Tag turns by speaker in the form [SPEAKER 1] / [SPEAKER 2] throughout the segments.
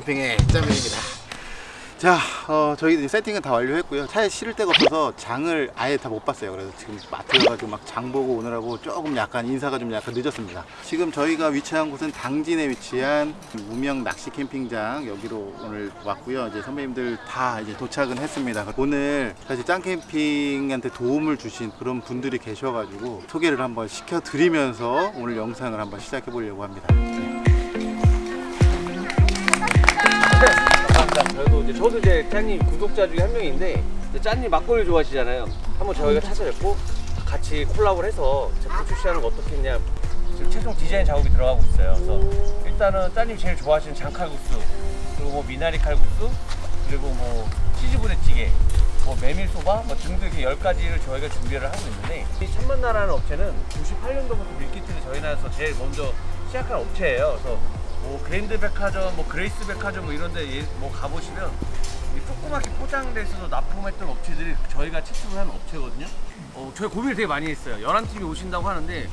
[SPEAKER 1] 캠핑의 짱맨입니다. 자 어, 저희 세팅은 다 완료했고요. 차에 실을 데가 없어서 장을 아예 다 못 봤어요. 그래서 지금 마트 가가지고 막 장 보고 오느라고 조금 약간 인사가 좀 약간 늦었습니다. 지금 저희가 위치한 곳은 당진에 위치한 무명 낚시 캠핑장 여기로 오늘 왔고요. 이제 선배님들 다 이제 도착은 했습니다. 오늘 사실 짱 캠핑한테 도움을 주신 그런 분들이 계셔가지고 소개를 한번 시켜드리면서 오늘 영상을 한번 시작해 보려고 합니다
[SPEAKER 2] 감사합니다. 저도 이제 저도 이제 짠님 구독자 중에 한 명인데 짠님 막걸리 좋아하시잖아요. 한번 저희가 찾아뵙고 같이 콜라보를 해서 제품 출시하는 거 어떻게 했냐. 지금 최종 디자인 작업이 들어가고 있어요. 그래서 일단은 짠님 제일 좋아하시는 장칼국수 그리고 뭐 미나리 칼국수 그리고 뭐 치즈 부대찌개 뭐 메밀소바 뭐 등등 이렇게 열 가지를 저희가 준비를 하고 있는데 이 천만나라는 업체는 98년도부터 밀키트를 저희 나라에서 제일 먼저 시작한 업체예요. 그래서 뭐 그랜드 백화점, 뭐 그레이스 백화점 뭐 이런데 예- 뭐 가보시면 이 조그맣게 포장돼서 납품했던 업체들이 저희가 채택을 한 업체거든요. 어, 저희 고민을 되게 많이 했어요. 11팀이 오신다고 하는데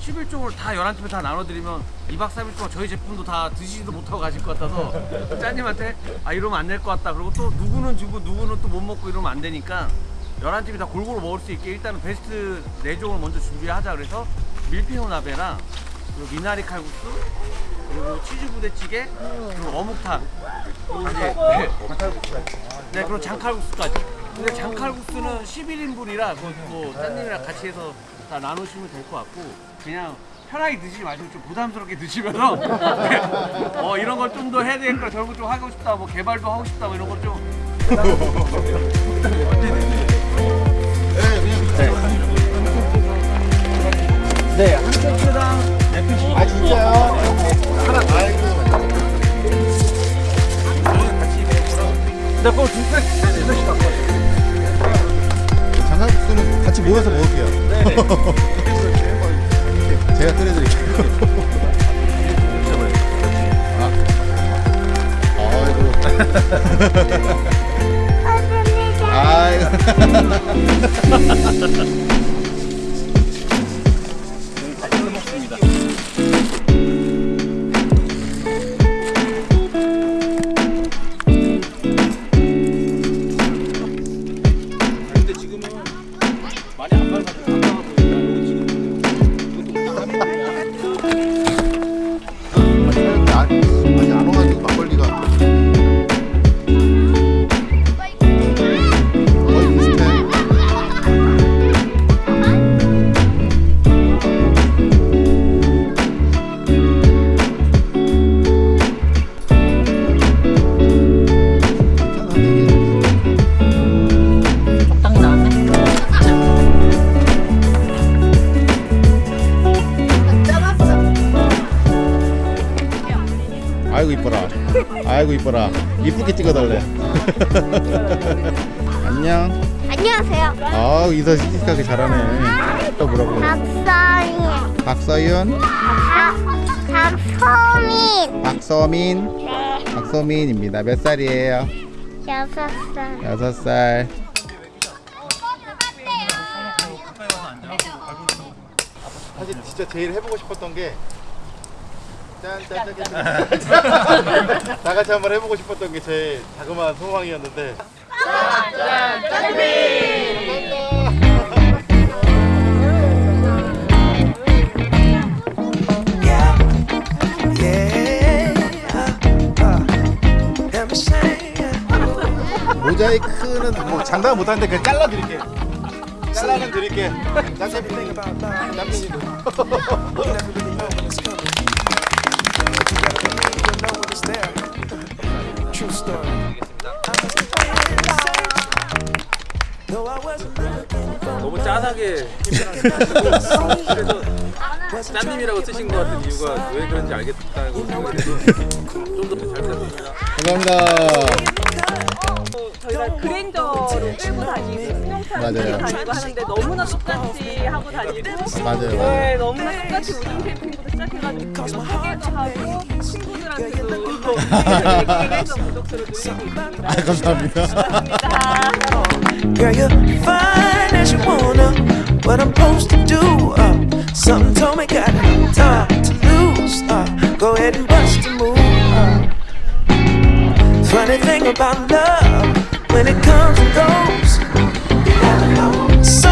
[SPEAKER 2] 11종을 다 11팀에 다 나눠드리면 2박 3일 동안 저희 제품도 다 드시지도 못하고 가실 것 같아서 짜님한테 아 이러면 안 될 것 같다. 그리고 또 누구는 주고 누구는 또 못 먹고 이러면 안 되니까 11팀이 다 골고루 먹을 수 있게 일단은 베스트 4종을 먼저 준비하자 그래서 밀푀유 나베랑 미나리 칼국수 그리고 치즈 부대찌개 그리고 어묵탕. 그리고 이제 네, 네 그리고 장칼국수까지. 근데 장칼국수는 11인분이라 그뭐 딴님이랑 같이 해서 다 나누시면 될 것 같고 그냥 편하게 드시지 마시고 좀 부담스럽게 드시면서. 어 이런 걸 좀 더 해야 되겠다 저런 거좀 하고 싶다 뭐 개발도 하고 싶다 뭐 이런 걸좀. 네, 한 세트당 네.
[SPEAKER 1] 아 진짜요? 하나 아이고
[SPEAKER 2] 네, 그거 두 팩, 두 팩씩 갖고.
[SPEAKER 1] 장갑수는 같이 모여서 먹을게요
[SPEAKER 2] 네네.
[SPEAKER 1] 제가 끓여드릴게요 아, 아이고 찍어달래 안녕
[SPEAKER 3] 안녕하세요.
[SPEAKER 1] 아 인사 씩씩하게 잘하네 또 뭐라고
[SPEAKER 3] 박서인.
[SPEAKER 1] 박서윤
[SPEAKER 3] 박, 박서민.
[SPEAKER 1] 박서민
[SPEAKER 3] 네.
[SPEAKER 1] 박서민입니다 몇 살이에요?
[SPEAKER 3] 여섯 살.
[SPEAKER 1] 여섯 살 사실 진짜 제일 해보고 싶었던 게 짠짠짠짠 다 같이 한번 해보고 싶었던 게 제 자그마한 소망이었는데. 모자이크는 뭐 장담 못하는데 그냥 잘라드릴게요. 잘라는 드릴게 짱짱이 짱짱이
[SPEAKER 4] True story.
[SPEAKER 5] 너무 짜하게 그래서 짠님이라고 쓰신 것 같은 이유가 왜 그런지 알겠다고 생각이 돼서 좀더잘 부탁드립니다.
[SPEAKER 1] 감사합니다.
[SPEAKER 6] 저희가 그랜저를 끌고 다니고 승용차를. 끌고 다니고 하는데 너무나 똑같이 하고 다니고
[SPEAKER 1] 맞아요.
[SPEAKER 6] 네, 너무나 똑같이 우승 캠핑부터 시작해가지고 지금 소개도 하고 친구들한테도 얘기를 해서 구독수를 늘리고 있습니다.
[SPEAKER 1] 아, 감사합니다.
[SPEAKER 6] 감사합니다.
[SPEAKER 4] Girl, you're fine as you wanna. What I'm supposed to do? Uh, something told me got time to lose. Uh, go ahead and bust a move. Uh, funny thing about love, when it comes and goes, you never know. So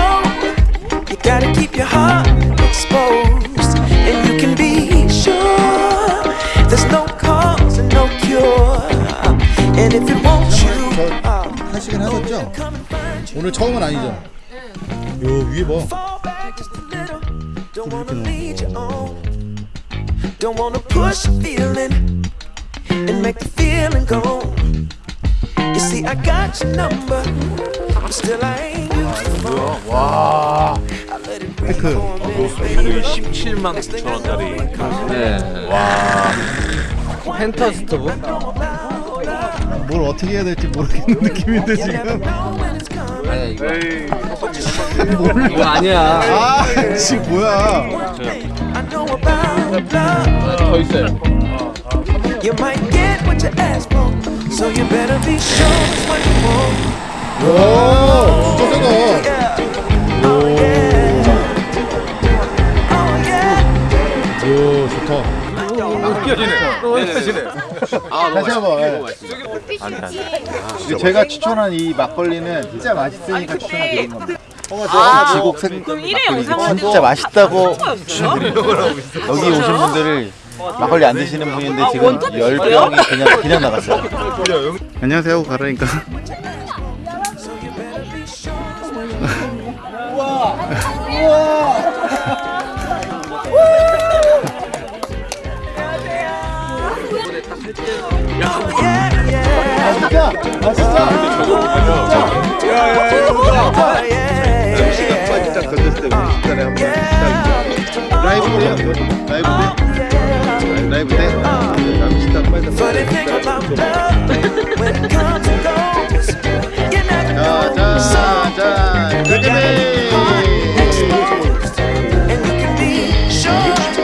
[SPEAKER 4] you gotta keep your heart exposed, and you can be sure there's no cause and no cure. And if it wants you, uh,
[SPEAKER 1] 하시긴 하셨죠? 오늘 처음은 아니죠? 요 위에 봐.
[SPEAKER 4] fall back just a little. Don't wanna lead you on. Don't wanna push a feeling And make the feeling go. You see, I got your number, but still I ain't used the phone.
[SPEAKER 1] 와.
[SPEAKER 4] Minute, baby.
[SPEAKER 5] 17만
[SPEAKER 4] Next thing
[SPEAKER 5] 9천
[SPEAKER 4] I
[SPEAKER 5] 원짜리.
[SPEAKER 2] 네. 와. 펜터 스토브?
[SPEAKER 1] 뭘 어떻게 해야 될지 모르겠는 느낌인데 지금.
[SPEAKER 2] 아니야 이거. 이거 아니야.
[SPEAKER 1] 아, 지금 뭐야?
[SPEAKER 4] Love.
[SPEAKER 2] 더 있어요.
[SPEAKER 4] You might get what you ask for, so you better be sure it's what you want.
[SPEAKER 1] 오, 진짜 세다.
[SPEAKER 4] Yeah. Oh yeah. Oh yeah.
[SPEAKER 1] 오, 좋다.
[SPEAKER 2] 아
[SPEAKER 1] 다시 한번. 예. 제가 추천한 이 막걸리는 진짜 맛있으니까 추천드리는 겁니다.
[SPEAKER 6] 아,
[SPEAKER 1] 지곡 생
[SPEAKER 6] 그럼 1회 영상
[SPEAKER 1] 진짜 맛있다고
[SPEAKER 6] 추천드리려고
[SPEAKER 1] 여기 오신 분들을 막걸리 안 드시는 분인데 지금 열 병이 그냥 그냥 나갔어요. 안녕하세요, 가라니까. 아 진짜, 아 진짜.
[SPEAKER 4] Oh yeah.
[SPEAKER 1] 딱 던졌을 때 우리 식단에 한번 식당 라이브 때요, 라이브 때, 라이브 때. 다음 식당 빨리
[SPEAKER 4] Funny thing about love, when it comes and goes, you never know.
[SPEAKER 1] 자,
[SPEAKER 4] So
[SPEAKER 1] 자, 자,
[SPEAKER 4] you gotta keep your heart exposed, and you can be sure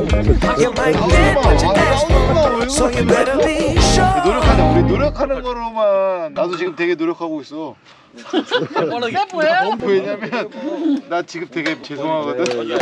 [SPEAKER 4] You might get what you ask for, so you better be sure.
[SPEAKER 1] 노력하는 우리 노력하는 거로만 나도 지금 되게 노력하고 있어. 왜냐면 나 지금 되게 죄송하거든.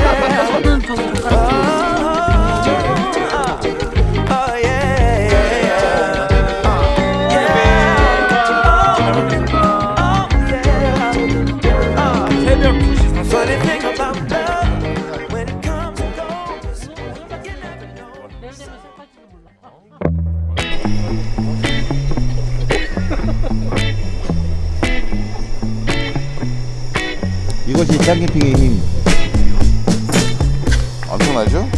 [SPEAKER 1] 이것이 짱캠핑의 힘. 엄청나죠?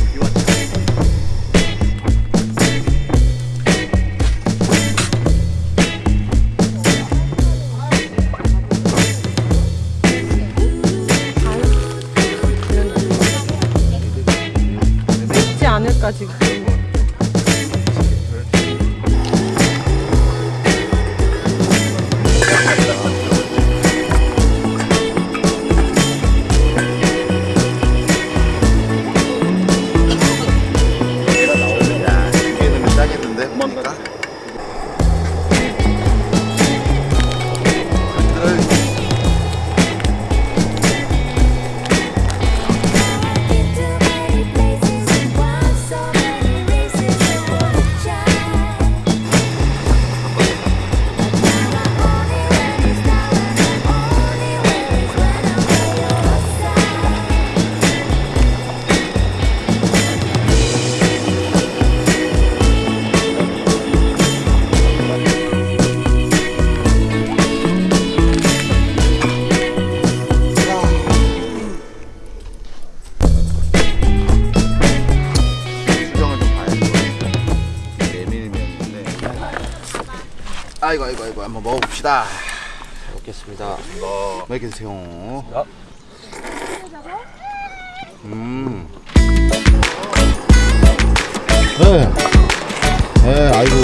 [SPEAKER 6] 않을까 지금.
[SPEAKER 1] 한번 먹어봅시다.
[SPEAKER 2] 먹겠습니다.
[SPEAKER 1] 맛있게 드세요.
[SPEAKER 2] 아.
[SPEAKER 1] 음. 네. 네, 아이고.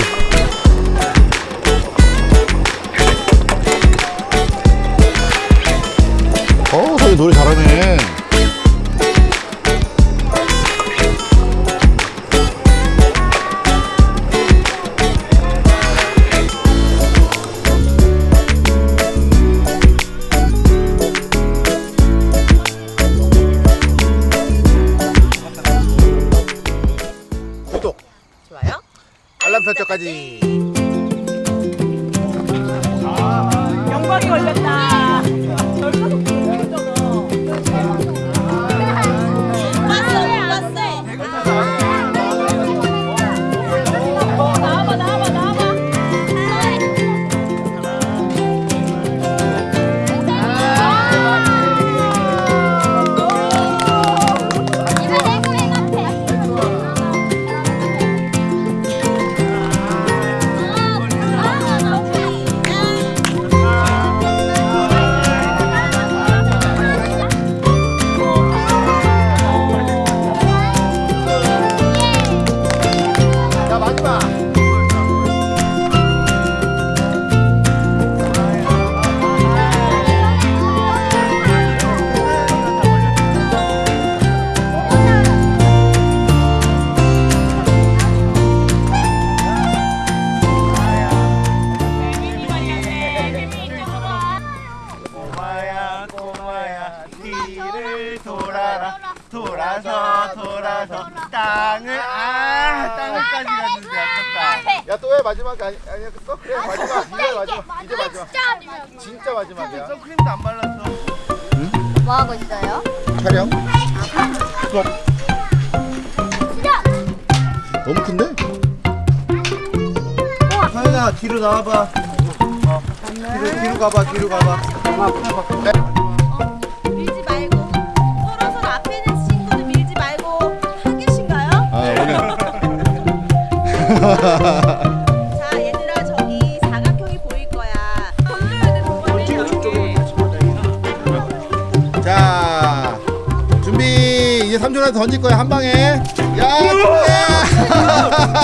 [SPEAKER 1] 어, 저기 노래 잘하네. 너무 큰데? 하연아 뒤로 나와봐 어. 뒤로, 뒤로 가봐 뒤로 가봐
[SPEAKER 6] 밀지 말고 서로 서로 앞에 있는 친구는 밀지 말고 한 계신가요?
[SPEAKER 1] 아 오늘
[SPEAKER 6] 자 얘들아 저기 사각형이 보일 거야. 돼 동원이.
[SPEAKER 1] 자 준비 이제 3초라도 던질 거야 한 방에 야 Oh!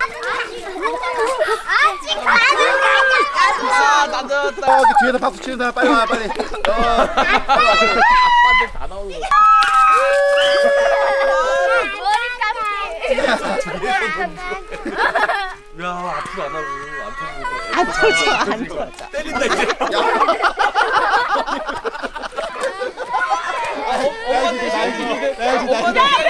[SPEAKER 3] 아직 가는
[SPEAKER 1] 어, 그 뒤에서 박수 치는 사람 빨리 와 빨리 어.
[SPEAKER 5] 다 나오는 거. 야, 앞으로 안 하고 안 터지고. 안 터져, 안 터져. 때린다 이제.
[SPEAKER 1] 빨리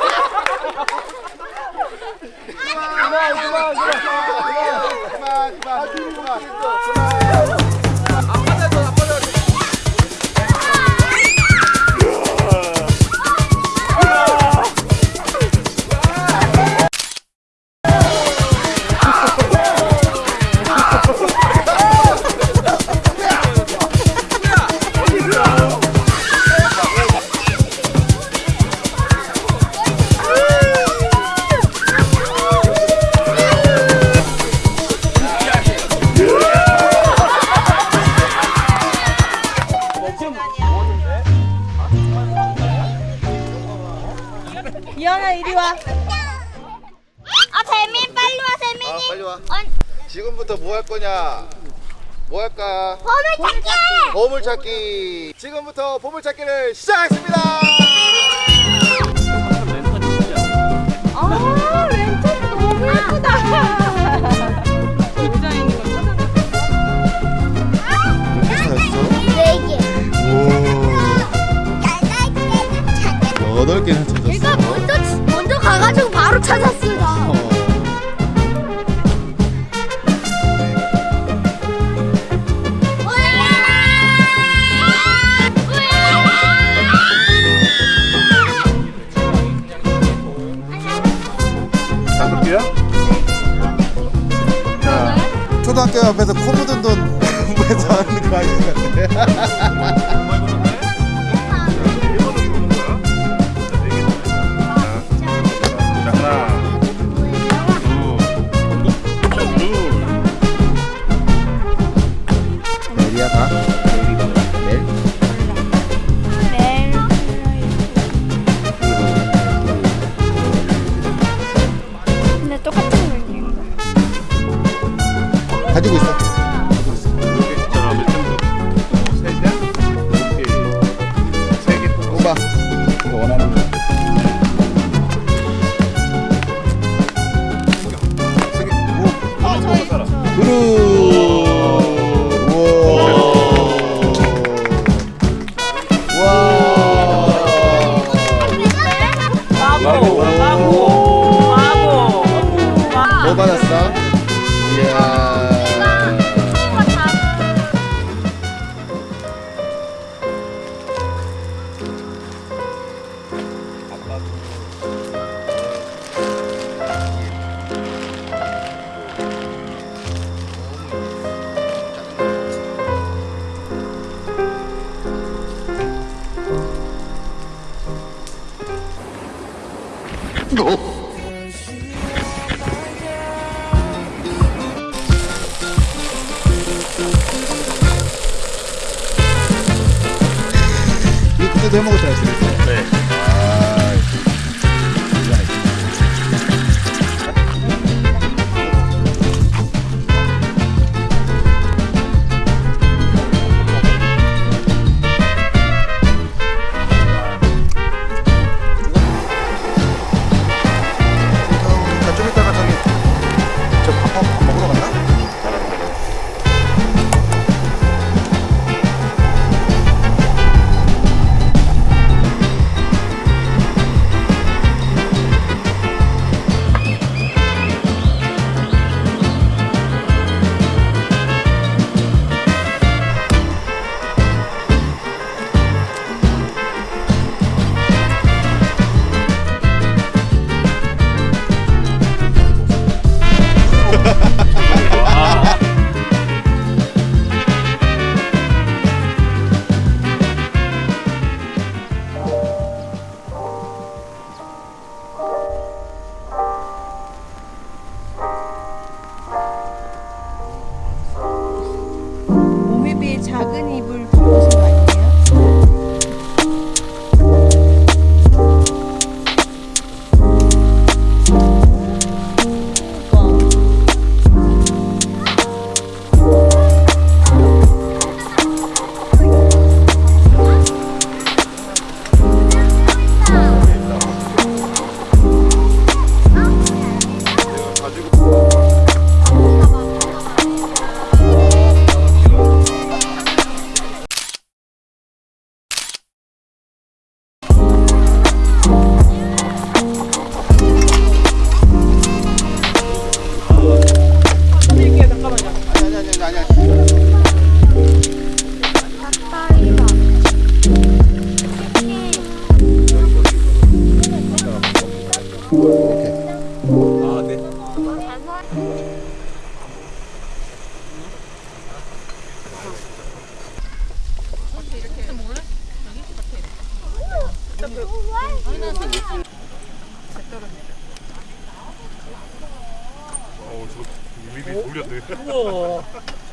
[SPEAKER 1] 보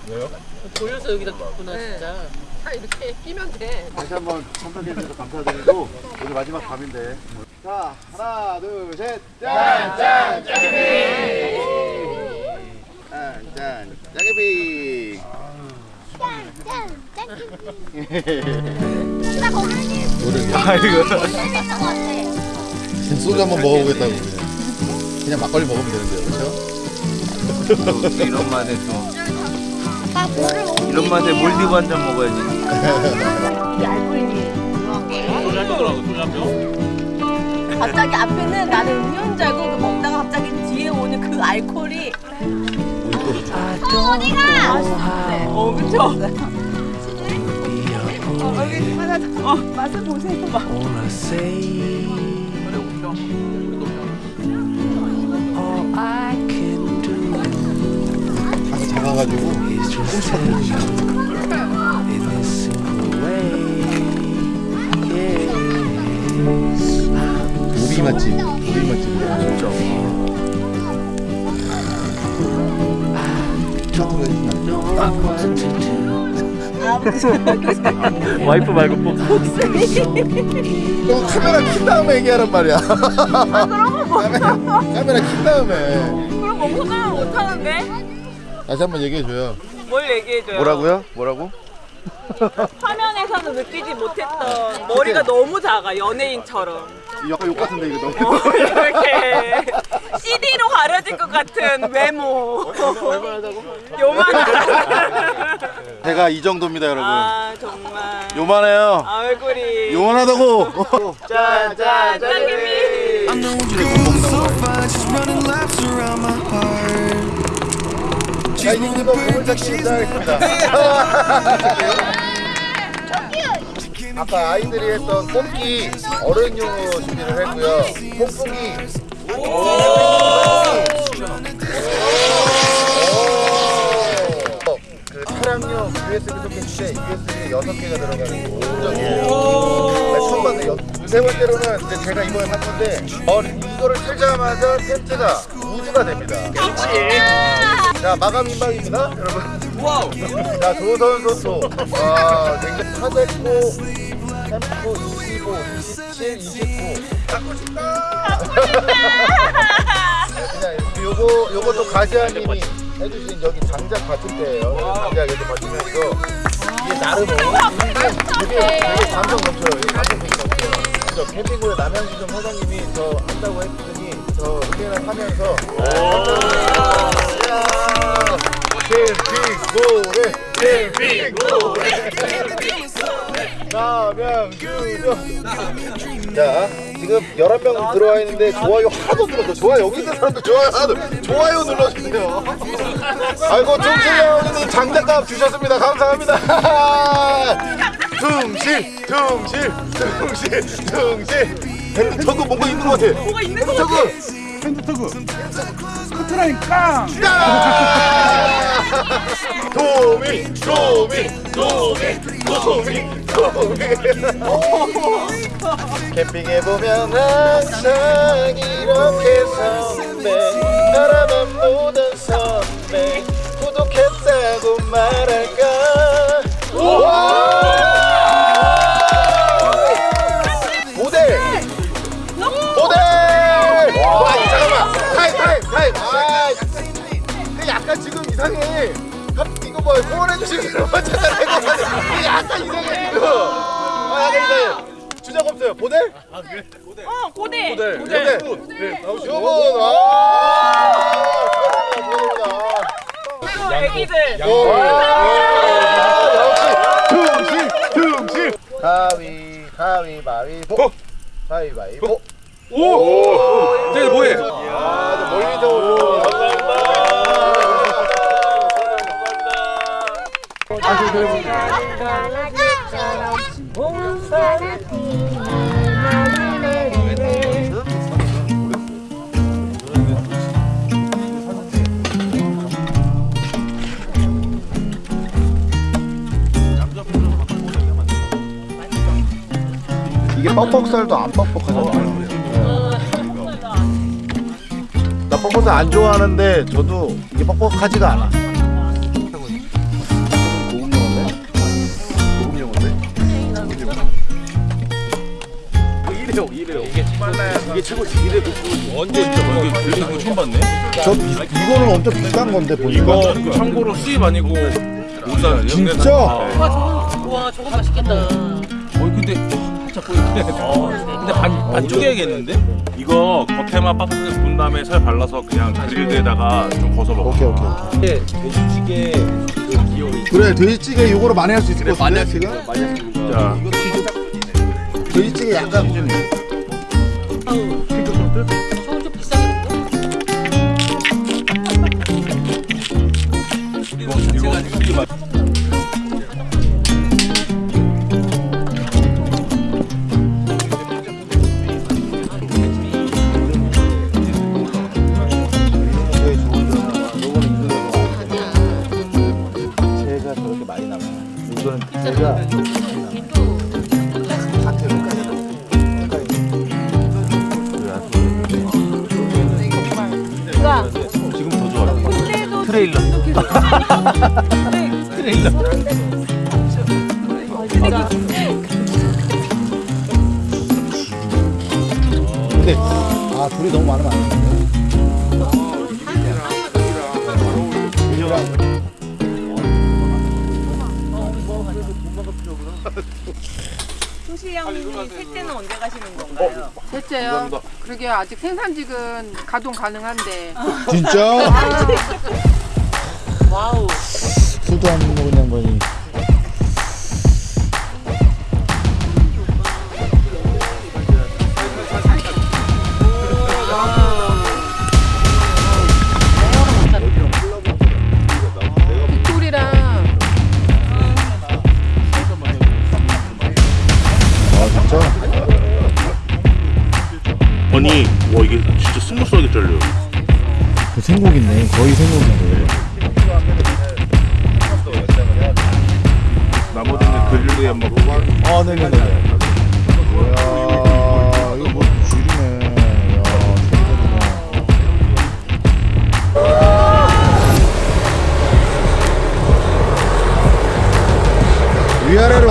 [SPEAKER 7] 왜요? 돌려서 여기다 놨구나 진짜. 다 이렇게 끼면 돼.
[SPEAKER 1] 다시 한번 참석해 주셔서 감사드리고 오늘 마지막 밤인데 자 하나 둘 셋 짠짠 짜게비 짠짠 짜게비
[SPEAKER 3] 나 거기 거 같아.
[SPEAKER 1] 소주 한번 먹어보겠다고 그냥. 그냥 막걸리 먹으면 되는데요 그렇죠?
[SPEAKER 2] 이런 맛에 또 이런 맛에 몰디브 한 잔 먹어야지.
[SPEAKER 6] 알코올이. 갑자기 앞에는 나는 음료인 줄 알고 그 먹다가 갑자기 뒤에 오는 그 알코올이
[SPEAKER 3] 어디가?
[SPEAKER 6] 어 그쵸? 어, 여기 하나 어, 맛을 보세요
[SPEAKER 4] do
[SPEAKER 1] 다시 작아가지고
[SPEAKER 4] is just say in this simple way. Yeah.
[SPEAKER 1] 오비 맛집 오비
[SPEAKER 4] do.
[SPEAKER 2] 와이프 말고 뭐.
[SPEAKER 1] 너 카메라 킨 다음에 얘기하란 말이야 카메라, 카메라 킨 다음에
[SPEAKER 6] 그럼 뭐 포장을 못 하는데?
[SPEAKER 1] 다시 한번 얘기해줘요.
[SPEAKER 6] 뭘 얘기해줘요?
[SPEAKER 1] 뭐라고요? 뭐라고?
[SPEAKER 6] 화면에서는 느끼지 못했던 머리가 너무 작아 연예인처럼.
[SPEAKER 1] 약간 욕 같은데 이거 너무.
[SPEAKER 6] 어, 이렇게. CD로 가려질 것 같은 외모. 요만한.
[SPEAKER 1] 제가 이 정도입니다 여러분.
[SPEAKER 6] 아 정말.
[SPEAKER 1] 요만해요.
[SPEAKER 6] 얼굴이.
[SPEAKER 1] 요만하다고.
[SPEAKER 4] you're
[SPEAKER 1] 자 이제부터 보물 찾기 시작하겠습니다 아까 아이들이 했던 뽑기 어른용으로 준비를 했고요. 오! 그 차량용 USB 소켓인데 USB가 6개가 들어가는 공정이에요. 네, 처음 여- 세 번째로는 이제 제가 이번에 산 건데 어, 이거를 틀자마자 텐트가 우주가 됩니다 자 마감 임박입니다 여러분.
[SPEAKER 2] 와우.
[SPEAKER 1] 자 조선소토. 와 굉장히 사대코 템포 25 27 29 갖고 싶다. 그냥 요거 요것도 가시아님이 해주신 여기 장작 받침대예요. 장작 이렇게 받치면서. 이게 나름 되게 되게 감성 넘쳐요. 이게 감성이 넘쳐요. 저 캠핑구의 남양주점 사장님이 저 한다고 했더니 저 의견을 하면서 캠핑고래 남양주점 자 지금 11명 들어와 있는데 좋아요 하나도 눌렀어 좋아요 여기 있는 사람들 좋아요 하나도 좋아요 눌러주세요 아이고 충실형님 장작값 주셨습니다 감사합니다 둥실 둥실 둥실 둥실 핸드 터그 뭔가 있는 것 같아
[SPEAKER 6] 거
[SPEAKER 1] 핸드
[SPEAKER 6] 같아
[SPEAKER 1] 터그 스쿠터라니까. 도미 도미 도미 도미. 도미 캠핑에 보면 항상 이렇게 선배 나라만 보던 선배. 구독했다고 말할까 이상해 갑- 이거 뭐 후원해주시는 사람 찾아내고 이게 약간 이상해 지금. 아 약간 이상해 주작 없어요. 모델?
[SPEAKER 6] 어 고대.
[SPEAKER 1] 모델 모델 네 나오시고 요건 아 축하드립니다.
[SPEAKER 6] 애기들.
[SPEAKER 1] 오, 아, 역시 둥실 둥실 가위 가위 바위보. 가위바위보.
[SPEAKER 5] 오. 쟤 뭐해?
[SPEAKER 1] 아, 멀리서 오는 이게 뻑뻑살도 안 뻑뻑하잖아. 나 뻑뻑을 안 좋아하는데 저도 이게 뻑뻑하지가 않아.
[SPEAKER 2] 이게 최고지. 이래 놓고
[SPEAKER 5] 언제 진짜 이게 들리는 거 처음 봤네.
[SPEAKER 1] 저 비, 이거는 엄청 비싼 건데 보니까.
[SPEAKER 5] 이거 참고로 수입 아니고 우산
[SPEAKER 1] 진짜?
[SPEAKER 7] 와 저거 와 저거 맛있겠다.
[SPEAKER 5] 어 근데 살짝 보이네. 근데 반 반쪽해야겠는데? 이거 겉에만 바삭하게 군 다음에 살 발라서 그냥 그릴드에다가 좀 거서 먹어.
[SPEAKER 1] 오케이 오케이 오케이.
[SPEAKER 2] 돼지찌개 그
[SPEAKER 1] 그래 돼지찌개 이거로 많이 할 수 있을 것 같은데
[SPEAKER 2] 많이
[SPEAKER 1] 지금?
[SPEAKER 2] 하시는 많이 하시는 거.
[SPEAKER 5] 자,
[SPEAKER 1] 돼지찌개 약간 아 둘이 너무 많으면 안 되는데.
[SPEAKER 6] 소시 형님이 셋 때는 언제 가시는 건가요?
[SPEAKER 8] 셋째요. 그러게 아직 생산직은 가동 가능한데
[SPEAKER 1] 진짜?
[SPEAKER 7] wow.
[SPEAKER 1] 술도 안 먹은 양반이.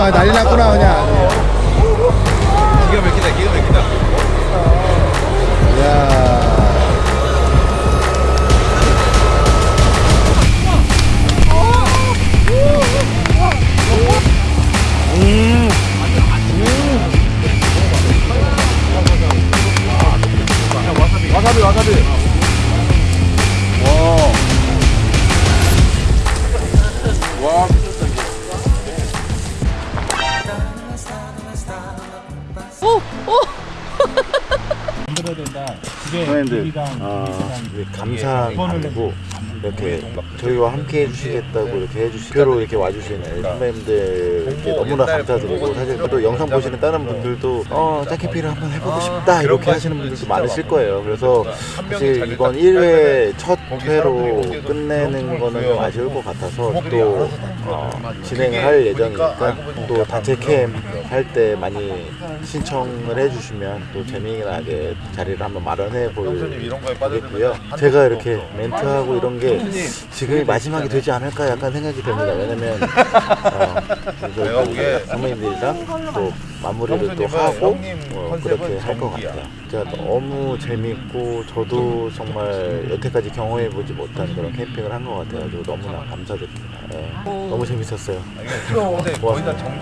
[SPEAKER 5] 와
[SPEAKER 1] 난리 났구나 그냥.
[SPEAKER 2] 기가 막히다, 기가 막히다.
[SPEAKER 1] 야. 와사비 와사비. 선생님들 아, 감사한 마음이고 이렇게 저희와 함께 해주시겠다고 이렇게 해주시 표로 이렇게 와주시는 선배님들 이렇게 너무나 감사드리고 사실 또 영상 보시는 다른 분들도 어 짜키피를 한번 해보고 싶다 이렇게 하시는 분들도 많으실 거예요. 그래서 사실 이번 1회 첫 회로 끝내는 거는 좀 아쉬울 것 같아서 또 어, 진행을 할 예정이니까 또 단체 캠 할 때 많이 신청을 해주시면 또 재미나게 자리를 한번 마련해 보겠고요. 제가 이렇게 멘트하고 이런 게 지금이 마지막이 되지 않을까 약간 생각이 듭니다. 왜냐면 어, 선배님들이랑 또 마무리를 또 하고 어, 그렇게 할 것 같아요. 진짜 너무 재밌고 저도 정말 여태까지 경험해보지 못한 그런 캠핑을 한 것 같아가지고 너무나 감사드립니다. 예, 너무 재밌었어요. 고맙습니다.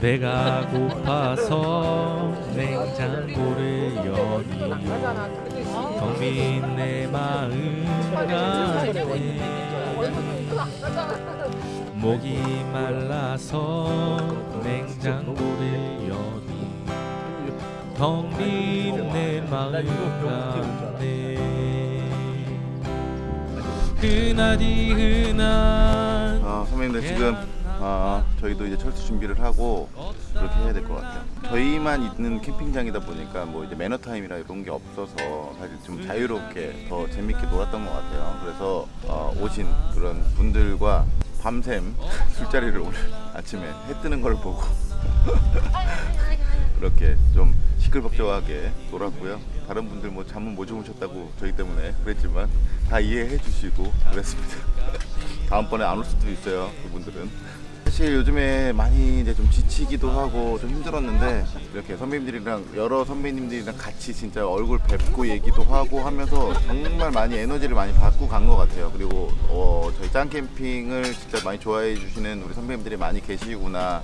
[SPEAKER 9] 배가 고파서 냉장고를 여니 텅빈 내 마음 안에 목이 말라서 냉장고를 여니 텅빈 내 마음 안에 흔하디 흔한
[SPEAKER 1] 아, 선배님들 지금 아, 저희도 이제 철수 준비를 하고 그렇게 해야 될 것 같아요. 저희만 있는 캠핑장이다 보니까 뭐 이제 매너 타임이라 이런 게 없어서 사실 좀 자유롭게 더 재밌게 놀았던 것 같아요. 그래서 어, 오신 그런 분들과 밤샘 술자리를 오늘 아침에 해 뜨는 걸 보고 그렇게 좀 시끌벅적하게 놀았고요. 다른 분들 뭐 잠은 못 주무셨다고 저희 때문에 그랬지만 다 이해해 주시고 그랬습니다. 다음번에 안 올 수도 있어요. 그분들은. 사실 요즘에 많이 이제 좀 지치기도 하고 좀 힘들었는데 이렇게 선배님들이랑 여러 선배님들이랑 같이 진짜 얼굴 뵙고 얘기도 하고 하면서 정말 많이 에너지를 많이 받고 간 것 같아요. 그리고 어, 저희 짱 캠핑을 진짜 많이 좋아해 주시는 우리 선배님들이 많이 계시구나.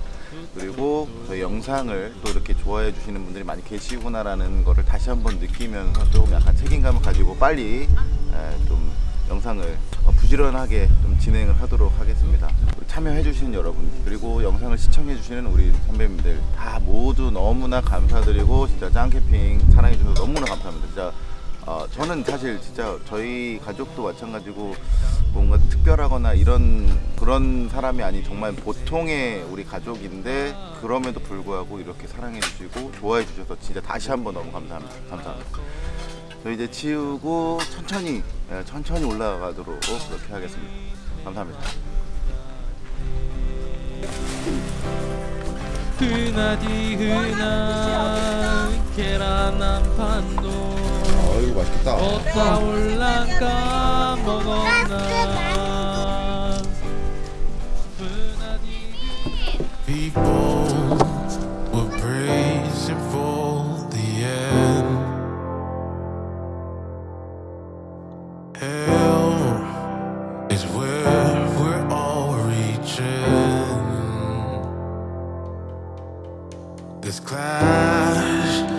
[SPEAKER 1] 그리고 저희 영상을 또 이렇게 좋아해 주시는 분들이 많이 계시구나 라는 거를 다시 한번 느끼면서 좀 약간 책임감을 가지고 빨리 에, 좀 영상을 어, 부지런하게 좀 진행을 하도록 하겠습니다. 우리 참여해주시는 여러분 그리고 영상을 시청해주시는 우리 선배님들 다 모두 너무나 감사드리고 진짜 짱캠핑 사랑해주셔서 너무나 감사합니다. 진짜 어, 저는 사실 진짜 저희 가족도 마찬가지고 뭔가 특별하거나 이런 그런 사람이 아닌 정말 보통의 우리 가족인데 그럼에도 불구하고 이렇게 사랑해 주시고 좋아해 주셔서 진짜 다시 한번 너무 감사합니다. 감사합니다. 저 이제 치우고 천천히 예, 천천히 올라가도록 그렇게 하겠습니다. 감사합니다.
[SPEAKER 9] 흔하디 흔한 계란 한 판도
[SPEAKER 1] 아이고 맛있겠다.
[SPEAKER 9] 어디다 올라가 먹었나? 흔하디
[SPEAKER 10] this clash.